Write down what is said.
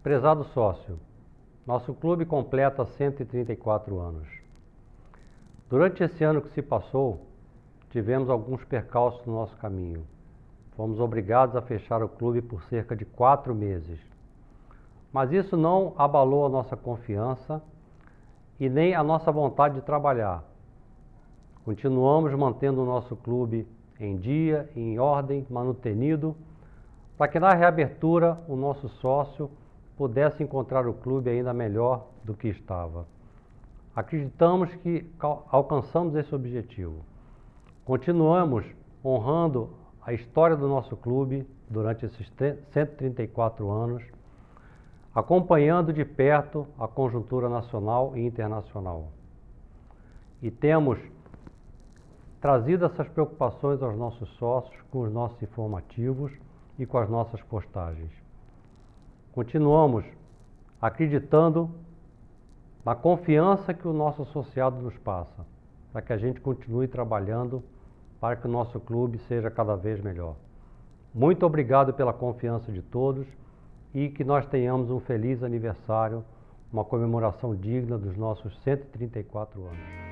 Prezado sócio, nosso clube completa 134 anos. Durante esse ano que se passou, tivemos alguns percalços no nosso caminho. Fomos obrigados a fechar o clube por cerca de quatro meses. Mas isso não abalou a nossa confiança e nem a nossa vontade de trabalhar. Continuamos mantendo o nosso clube em dia, em ordem, manutenido, para que na reabertura o nosso sócio pudesse encontrar o clube ainda melhor do que estava. Acreditamos que alcançamos esse objetivo. Continuamos honrando a história do nosso clube durante esses 134 anos, acompanhando de perto a conjuntura nacional e internacional. E temos trazido essas preocupações aos nossos sócios com os nossos informativos e com as nossas postagens. Continuamos acreditando na confiança que o nosso associado nos passa, para que a gente continue trabalhando para que o nosso clube seja cada vez melhor. Muito obrigado pela confiança de todos e que nós tenhamos um feliz aniversário, uma comemoração digna dos nossos 134 anos.